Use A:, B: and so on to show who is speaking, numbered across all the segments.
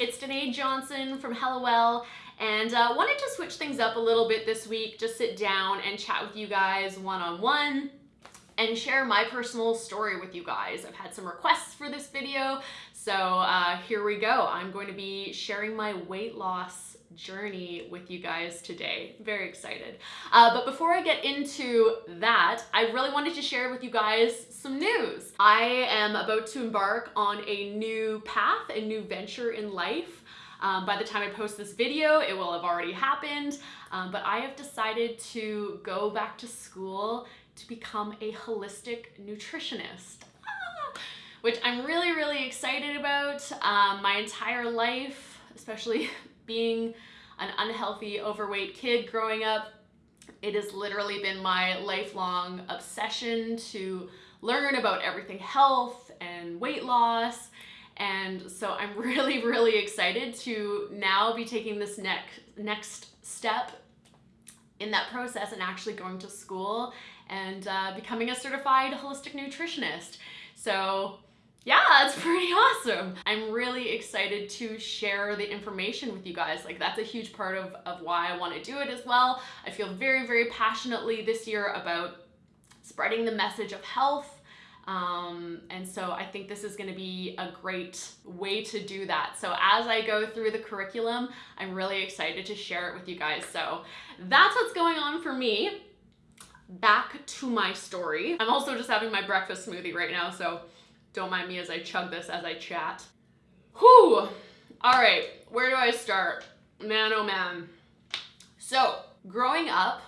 A: it's Danae Johnson from Hello Well, and uh, wanted to switch things up a little bit this week, just sit down and chat with you guys one-on-one and share my personal story with you guys. I've had some requests for this video, so uh, here we go. I'm going to be sharing my weight loss journey with you guys today. Very excited. Uh, but before I get into that, I really wanted to share with you guys some news. I am about to embark on a new path, a new venture in life. Um, by the time I post this video, it will have already happened, um, but I have decided to go back to school to become a holistic nutritionist. Ah! Which I'm really, really excited about. Um, my entire life, especially being an unhealthy, overweight kid growing up, it has literally been my lifelong obsession to learn about everything health and weight loss and so I'm really, really excited to now be taking this next next step in that process and actually going to school and uh, becoming a certified holistic nutritionist. So yeah, it's pretty awesome. I'm really excited to share the information with you guys. Like that's a huge part of, of why I want to do it as well. I feel very, very passionately this year about spreading the message of health um, and so I think this is gonna be a great way to do that. So as I go through the curriculum, I'm really excited to share it with you guys. So that's what's going on for me. Back to my story. I'm also just having my breakfast smoothie right now, so don't mind me as I chug this as I chat. Whew! All right, where do I start? Man, oh man. So, growing up,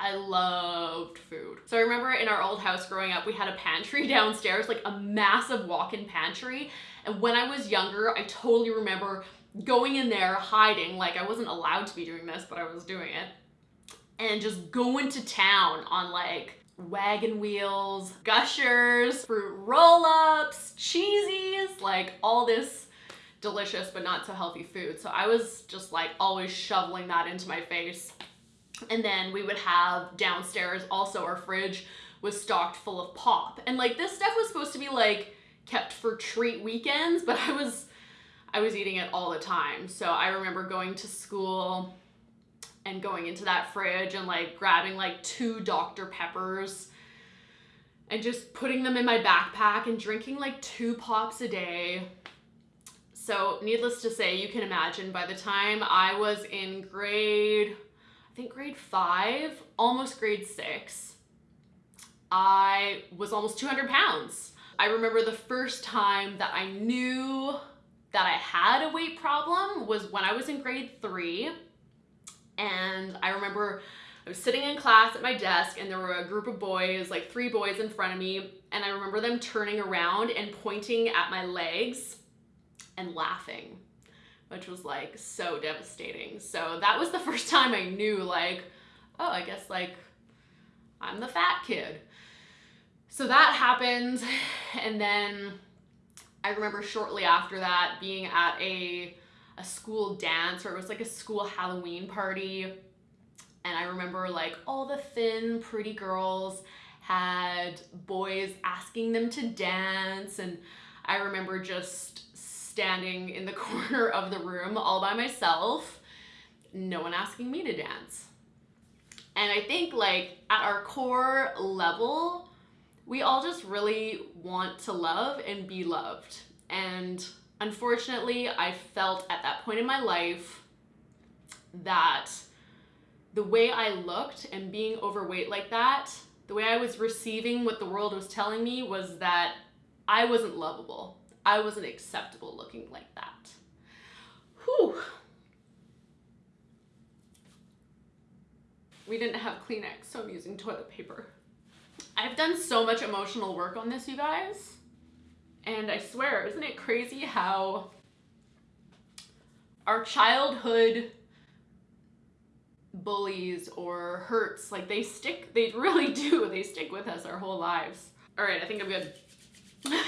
A: I loved food. So I remember in our old house growing up, we had a pantry downstairs, like a massive walk-in pantry. And when I was younger, I totally remember going in there, hiding, like I wasn't allowed to be doing this, but I was doing it. And just going to town on like wagon wheels, gushers, fruit roll-ups, cheesies, like all this delicious but not so healthy food. So I was just like always shoveling that into my face. And then we would have downstairs also our fridge was stocked full of pop. And like this stuff was supposed to be like kept for treat weekends, but I was I was eating it all the time. So I remember going to school and going into that fridge and like grabbing like two Dr. Peppers and just putting them in my backpack and drinking like two pops a day. So needless to say, you can imagine by the time I was in grade I think grade five, almost grade six, I was almost 200 pounds. I remember the first time that I knew that I had a weight problem was when I was in grade three. And I remember I was sitting in class at my desk and there were a group of boys, like three boys in front of me. And I remember them turning around and pointing at my legs and laughing which was like so devastating. So that was the first time I knew like, oh, I guess like I'm the fat kid. So that happened. And then I remember shortly after that being at a, a school dance or it was like a school Halloween party. And I remember like all the thin, pretty girls had boys asking them to dance. And I remember just standing in the corner of the room all by myself, no one asking me to dance. And I think like at our core level, we all just really want to love and be loved. And unfortunately, I felt at that point in my life that the way I looked and being overweight like that, the way I was receiving what the world was telling me was that I wasn't lovable. I wasn't acceptable looking like that. Whew. We didn't have Kleenex, so I'm using toilet paper. I've done so much emotional work on this, you guys. And I swear, isn't it crazy how our childhood bullies or hurts, like they stick, they really do, they stick with us our whole lives. All right, I think I'm good.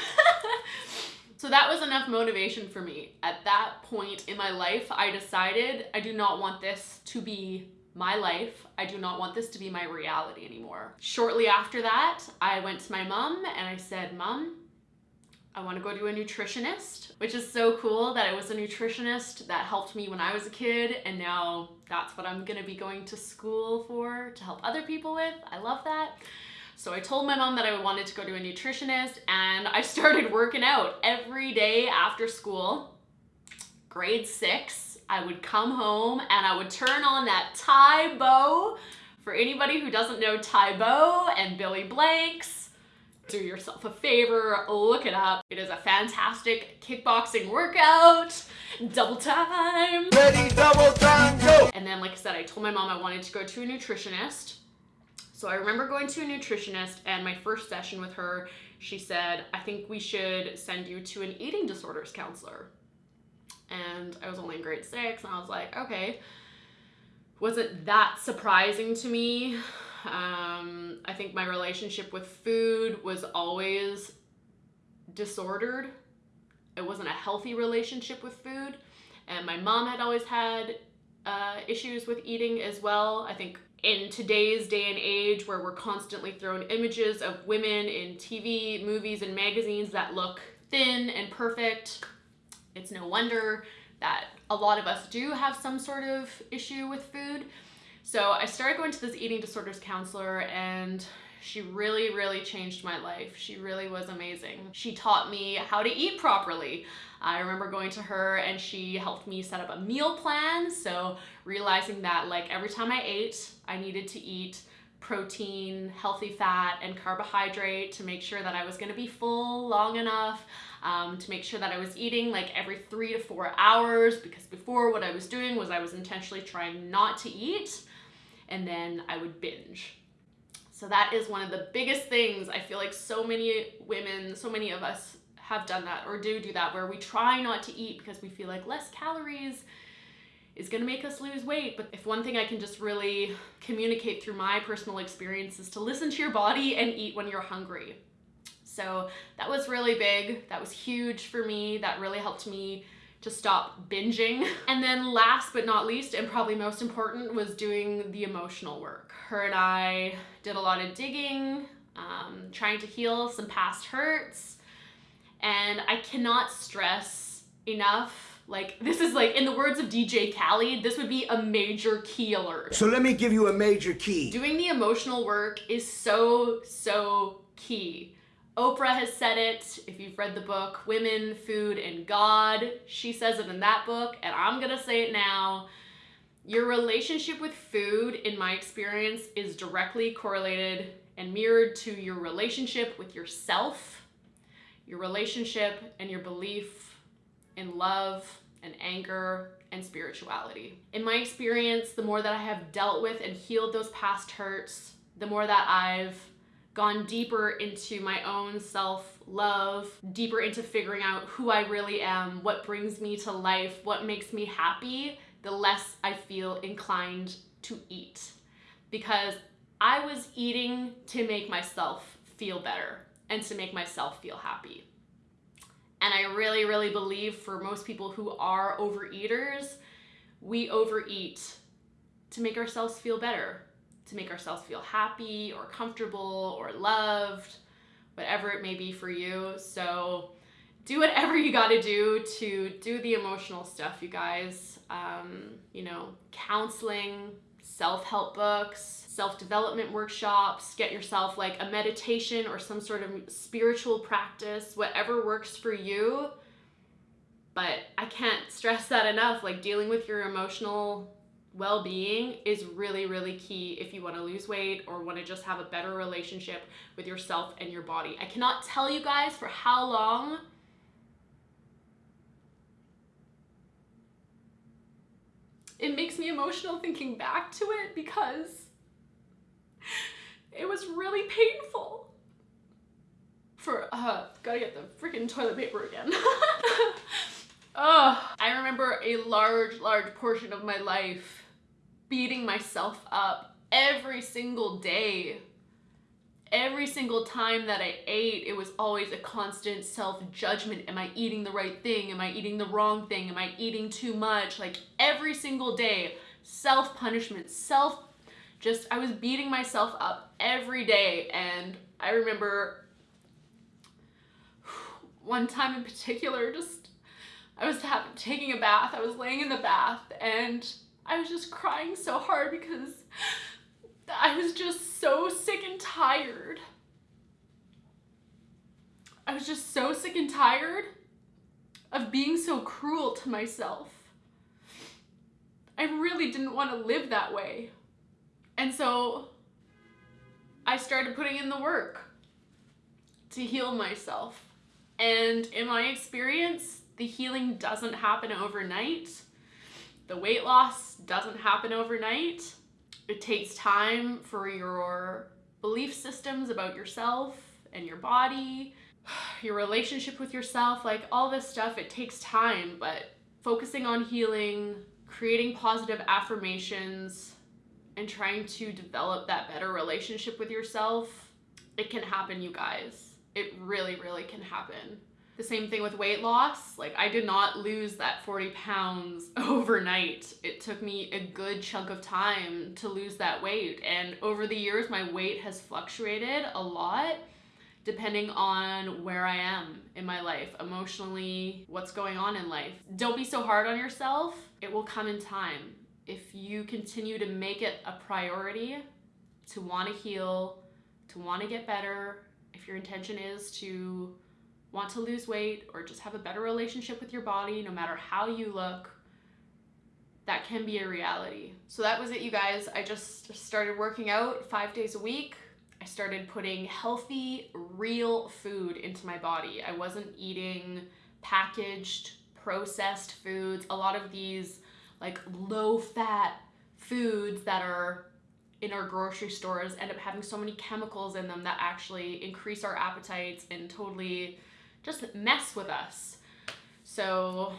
A: So that was enough motivation for me. At that point in my life, I decided I do not want this to be my life. I do not want this to be my reality anymore. Shortly after that, I went to my mom and I said, Mom, I want to go to a nutritionist, which is so cool that it was a nutritionist that helped me when I was a kid, and now that's what I'm gonna be going to school for to help other people with. I love that. So I told my mom that I wanted to go to a nutritionist, and I started working out every day after school. Grade six, I would come home and I would turn on that Tae Bo. For anybody who doesn't know Tae Bo and Billy Blanks, do yourself a favor, look it up. It is a fantastic kickboxing workout, double time.
B: Ready, double time, go!
A: And then, like I said, I told my mom I wanted to go to a nutritionist. So I remember going to a nutritionist, and my first session with her, she said, I think we should send you to an eating disorders counselor. And I was only in grade six, and I was like, okay. Wasn't that surprising to me. Um, I think my relationship with food was always disordered. It wasn't a healthy relationship with food. And my mom had always had uh, issues with eating as well. I think in today's day and age where we're constantly thrown images of women in TV, movies, and magazines that look thin and perfect, it's no wonder that a lot of us do have some sort of issue with food. So I started going to this eating disorders counselor and she really, really changed my life. She really was amazing. She taught me how to eat properly. I remember going to her and she helped me set up a meal plan. So realizing that like every time I ate, I needed to eat protein, healthy fat, and carbohydrate to make sure that I was gonna be full long enough, um, to make sure that I was eating like every three to four hours because before what I was doing was I was intentionally trying not to eat and then I would binge. So that is one of the biggest things. I feel like so many women, so many of us have done that or do do that where we try not to eat because we feel like less calories is going to make us lose weight. But if one thing I can just really communicate through my personal experience is to listen to your body and eat when you're hungry. So that was really big. That was huge for me. That really helped me to stop binging. And then last but not least, and probably most important, was doing the emotional work. Her and I did a lot of digging, um, trying to heal some past hurts. And I cannot stress enough like this is like in the words of DJ Khaled, this would be a major key alert.
B: So let me give you a major key.
A: Doing the emotional work is so, so key. Oprah has said it. If you've read the book Women, Food, and God, she says it in that book, and I'm gonna say it now. Your relationship with food, in my experience, is directly correlated and mirrored to your relationship with yourself, your relationship and your belief in love and anger and spirituality. In my experience, the more that I have dealt with and healed those past hurts, the more that I've gone deeper into my own self love, deeper into figuring out who I really am, what brings me to life, what makes me happy, the less I feel inclined to eat. Because I was eating to make myself feel better and to make myself feel happy. And I really, really believe for most people who are overeaters, we overeat to make ourselves feel better, to make ourselves feel happy or comfortable or loved, whatever it may be for you. So do whatever you got to do to do the emotional stuff, you guys. Um, you know, counseling, self help books, self development workshops, get yourself like a meditation or some sort of spiritual practice, whatever works for you. But I can't stress that enough. Like, dealing with your emotional well being is really, really key if you want to lose weight or want to just have a better relationship with yourself and your body. I cannot tell you guys for how long it makes me emotional thinking back to it because it was really painful. For, uh, gotta get the freaking toilet paper again. oh, I remember a large, large portion of my life beating myself up every single day. every single time that I ate, it was always a constant self judgment. Am I eating the right thing? Am I eating the wrong thing? Am I eating too much? Like every single day, self punishment, self just, I was beating myself up every day. And I remember one time in particular, just, I was taking a bath. I was laying in the bath and I was just crying so hard because I was just so sick and tired. I was just so sick and tired of being so cruel to myself. I really didn't want to live that way. And so I started putting in the work to heal myself. And in my experience, the healing doesn't happen overnight. The weight loss doesn't happen overnight. It takes time for your belief systems about yourself and your body, your relationship with yourself, like all this stuff, it takes time, but focusing on healing, creating positive affirmations, and trying to develop that better relationship with yourself, it can happen, you guys. It really, really can happen. The same thing with weight loss. Like, I did not lose that 40 pounds overnight. It took me a good chunk of time to lose that weight. And over the years, my weight has fluctuated a lot depending on where I am in my life, emotionally, what's going on in life. Don't be so hard on yourself. It will come in time. If you continue to make it a priority to want to heal, to want to get better, if your intention is to want to lose weight or just have a better relationship with your body, no matter how you look, that can be a reality. So that was it, you guys. I just started working out five days a week. I started putting healthy, real food into my body. I wasn't eating packaged, processed foods. A lot of these like low fat foods that are in our grocery stores end up having so many chemicals in them that actually increase our appetites and totally just mess with us. So,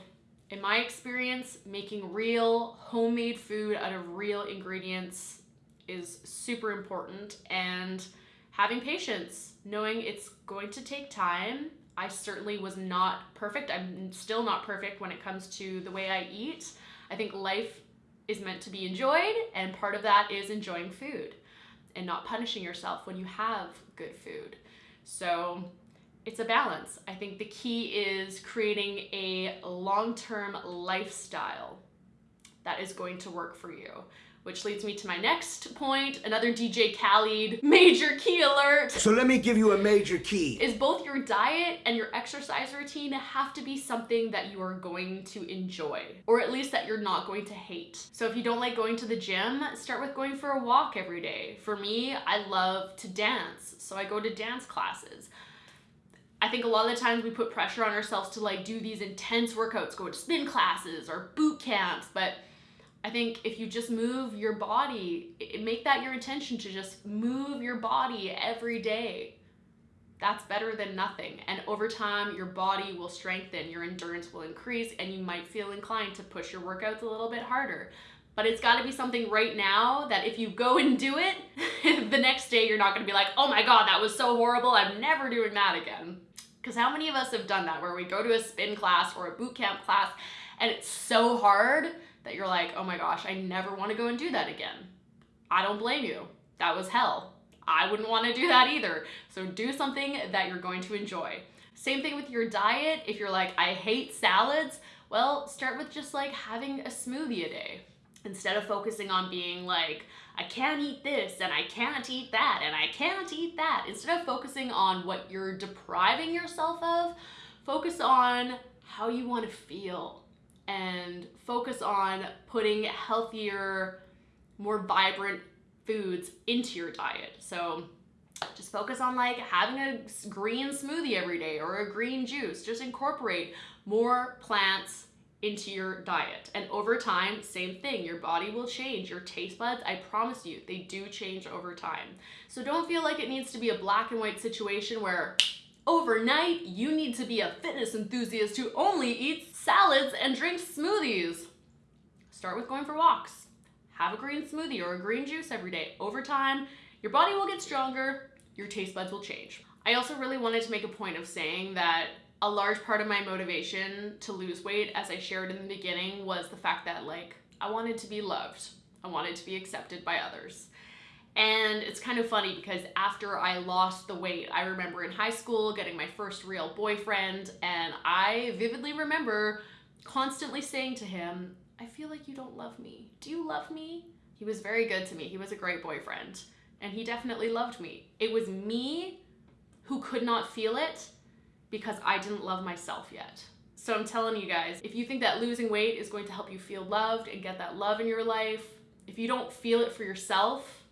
A: in my experience, making real homemade food out of real ingredients is super important and having patience, knowing it's going to take time. I certainly was not perfect. I'm still not perfect when it comes to the way I eat. I think life is meant to be enjoyed, and part of that is enjoying food and not punishing yourself when you have good food. So it's a balance. I think the key is creating a long term lifestyle that is going to work for you. Which leads me to my next point, another DJ Khaled major key alert.
B: So let me give you a major key.
A: Is both your diet and your exercise routine have to be something that you are going to enjoy, or at least that you're not going to hate. So if you don't like going to the gym, start with going for a walk every day. For me, I love to dance, so I go to dance classes. I think a lot of the times we put pressure on ourselves to like do these intense workouts, go to spin classes or boot camps, but I think if you just move your body, make that your intention to just move your body every day. That's better than nothing. And over time, your body will strengthen, your endurance will increase, and you might feel inclined to push your workouts a little bit harder. But it's got to be something right now that if you go and do it, the next day you're not going to be like, oh my God, that was so horrible. I'm never doing that again. Because how many of us have done that where we go to a spin class or a boot camp class and it's so hard that you're like, oh my gosh, I never want to go and do that again. I don't blame you. That was hell. I wouldn't want to do that either. So do something that you're going to enjoy. Same thing with your diet. If you're like, I hate salads, well, start with just like having a smoothie a day instead of focusing on being like, I can't eat this and I can't eat that and I can't eat that. Instead of focusing on what you're depriving yourself of, focus on how you want to feel and focus on putting healthier, more vibrant foods into your diet. So just focus on like having a green smoothie every day or a green juice. Just incorporate more plants into your diet. And over time, same thing. Your body will change. Your taste buds, I promise you, they do change over time. So don't feel like it needs to be a black and white situation where overnight you need to be a fitness enthusiast who only eats salads and drinks smoothies. Start with going for walks. Have a green smoothie or a green juice every day. Over time, your body will get stronger, your taste buds will change. I also really wanted to make a point of saying that a large part of my motivation to lose weight, as I shared in the beginning, was the fact that, like, I wanted to be loved, I wanted to be accepted by others. And it's kind of funny because after I lost the weight, I remember in high school getting my first real boyfriend, and I vividly remember constantly saying to him, I feel like you don't love me. Do you love me? He was very good to me. He was a great boyfriend, and he definitely loved me. It was me who could not feel it because I didn't love myself yet. So I'm telling you guys, if you think that losing weight is going to help you feel loved and get that love in your life, if you don't feel it for yourself,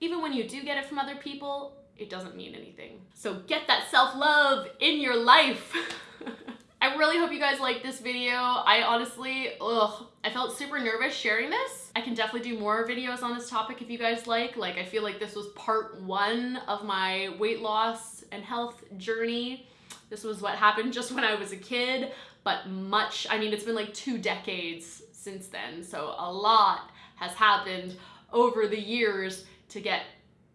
A: even when you do get it from other people, it doesn't mean anything. So get that self-love in your life. I really hope you guys like this video. I honestly, ugh, I felt super nervous sharing this. I can definitely do more videos on this topic if you guys like. Like, I feel like this was part one of my weight loss and health journey. This was what happened just when I was a kid, but much, I mean, it's been like two decades since then. So a lot has happened over the years to get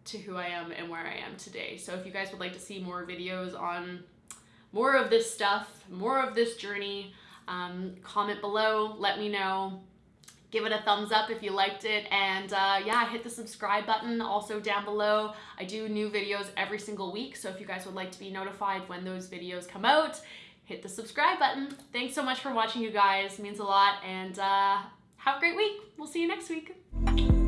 A: to who I am and where I am today. So if you guys would like to see more videos on more of this stuff, more of this journey, um, comment below, let me know. Give it a thumbs up if you liked it, and uh, yeah, hit the subscribe button also down below. I do new videos every single week, so if you guys would like to be notified when those videos come out, hit the subscribe button. Thanks so much for watching, you guys. It means a lot, and uh, have a great week. We'll see you next week.